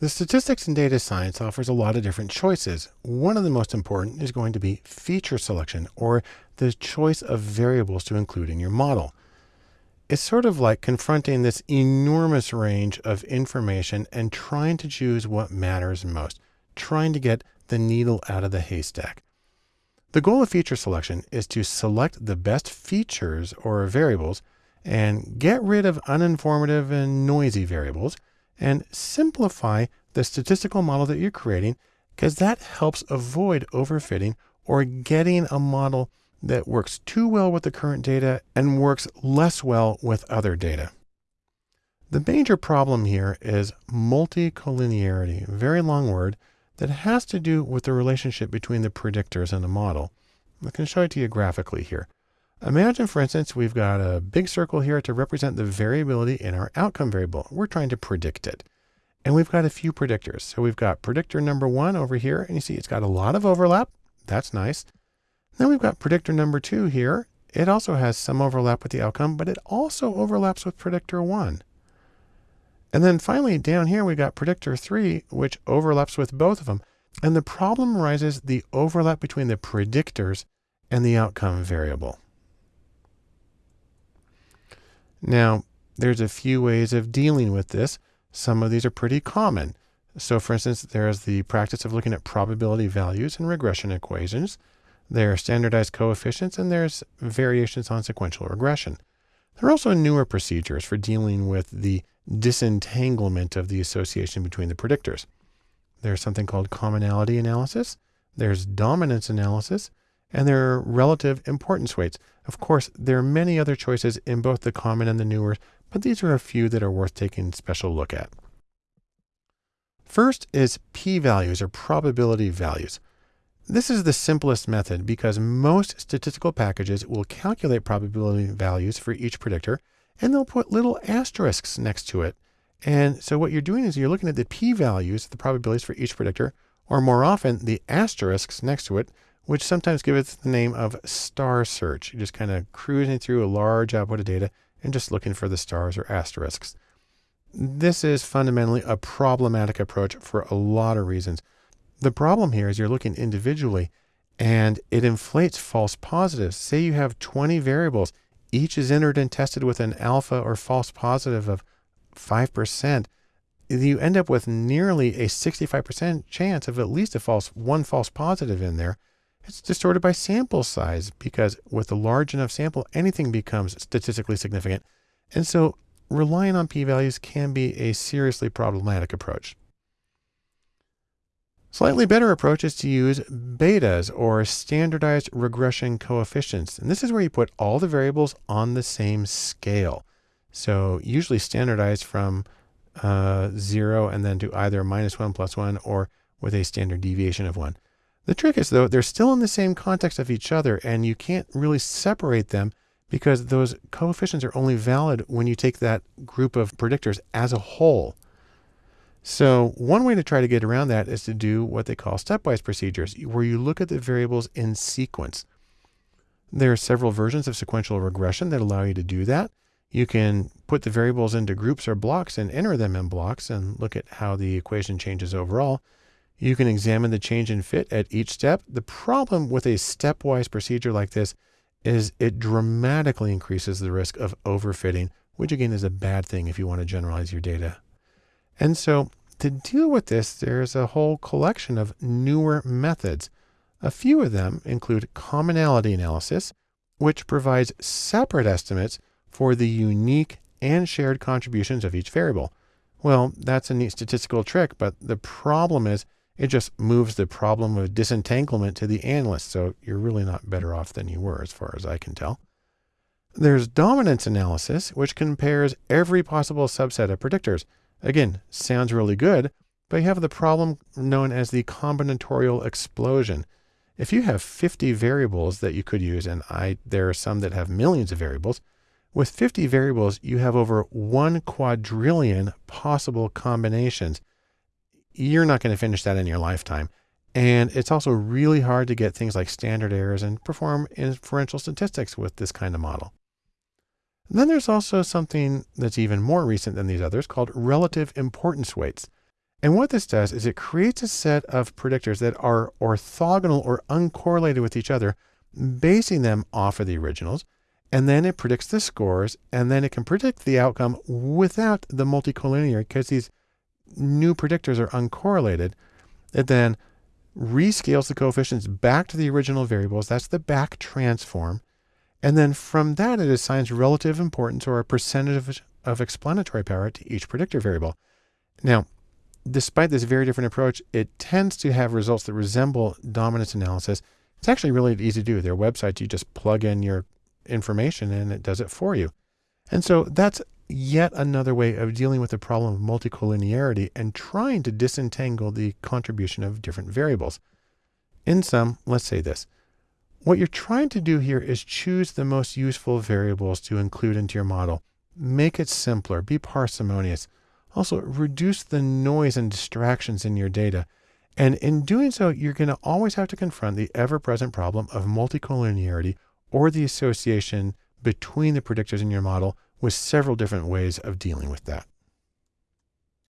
The statistics and data science offers a lot of different choices. One of the most important is going to be feature selection or the choice of variables to include in your model. It's sort of like confronting this enormous range of information and trying to choose what matters most, trying to get the needle out of the haystack. The goal of feature selection is to select the best features or variables and get rid of uninformative and noisy variables and simplify the statistical model that you're creating because that helps avoid overfitting or getting a model that works too well with the current data and works less well with other data. The major problem here is multicollinearity, a very long word that has to do with the relationship between the predictors and the model. I can show it to you graphically here. Imagine, for instance, we've got a big circle here to represent the variability in our outcome variable. We're trying to predict it. And we've got a few predictors. So we've got predictor number one over here, and you see it's got a lot of overlap. That's nice. Then we've got predictor number two here. It also has some overlap with the outcome, but it also overlaps with predictor one. And then finally down here, we've got predictor three, which overlaps with both of them. And the problem arises the overlap between the predictors and the outcome variable. Now, there's a few ways of dealing with this. Some of these are pretty common. So for instance, there's the practice of looking at probability values in regression equations. There are standardized coefficients and there's variations on sequential regression. There are also newer procedures for dealing with the disentanglement of the association between the predictors. There's something called commonality analysis. There's dominance analysis and there are relative importance weights. Of course, there are many other choices in both the common and the newer, but these are a few that are worth taking a special look at. First is p-values or probability values. This is the simplest method because most statistical packages will calculate probability values for each predictor and they'll put little asterisks next to it. And so what you're doing is you're looking at the p-values, the probabilities for each predictor, or more often the asterisks next to it which sometimes give it the name of star search. You're just kind of cruising through a large output of data and just looking for the stars or asterisks. This is fundamentally a problematic approach for a lot of reasons. The problem here is you're looking individually and it inflates false positives. Say you have 20 variables, each is entered and tested with an alpha or false positive of 5%. You end up with nearly a 65% chance of at least a false, one false positive in there. It's distorted by sample size because with a large enough sample, anything becomes statistically significant. And so relying on p-values can be a seriously problematic approach. Slightly better approach is to use betas or standardized regression coefficients. And this is where you put all the variables on the same scale. So usually standardized from uh, zero and then to either minus one plus one or with a standard deviation of one. The trick is though, they're still in the same context of each other and you can't really separate them because those coefficients are only valid when you take that group of predictors as a whole. So one way to try to get around that is to do what they call stepwise procedures, where you look at the variables in sequence. There are several versions of sequential regression that allow you to do that. You can put the variables into groups or blocks and enter them in blocks and look at how the equation changes overall. You can examine the change in fit at each step. The problem with a stepwise procedure like this is it dramatically increases the risk of overfitting, which again is a bad thing if you want to generalize your data. And so to deal with this, there's a whole collection of newer methods. A few of them include commonality analysis, which provides separate estimates for the unique and shared contributions of each variable. Well, that's a neat statistical trick, but the problem is it just moves the problem of disentanglement to the analyst. So you're really not better off than you were as far as I can tell. There's dominance analysis, which compares every possible subset of predictors. Again, sounds really good, but you have the problem known as the combinatorial explosion. If you have 50 variables that you could use, and I, there are some that have millions of variables, with 50 variables, you have over one quadrillion possible combinations you're not going to finish that in your lifetime. And it's also really hard to get things like standard errors and perform inferential statistics with this kind of model. And then there's also something that's even more recent than these others called relative importance weights. And what this does is it creates a set of predictors that are orthogonal or uncorrelated with each other, basing them off of the originals. And then it predicts the scores, and then it can predict the outcome without the multicollinear because these new predictors are uncorrelated. It then rescales the coefficients back to the original variables. That's the back transform. And then from that, it assigns relative importance or a percentage of, explanatory power to each predictor variable. Now, despite this very different approach, it tends to have results that resemble dominance analysis. It's actually really easy to do. Their websites, you just plug in your information and it does it for you. And so that's yet another way of dealing with the problem of multicollinearity and trying to disentangle the contribution of different variables. In sum, let's say this. What you're trying to do here is choose the most useful variables to include into your model. Make it simpler, be parsimonious. Also, reduce the noise and distractions in your data. And in doing so, you're going to always have to confront the ever-present problem of multicollinearity or the association between the predictors in your model with several different ways of dealing with that.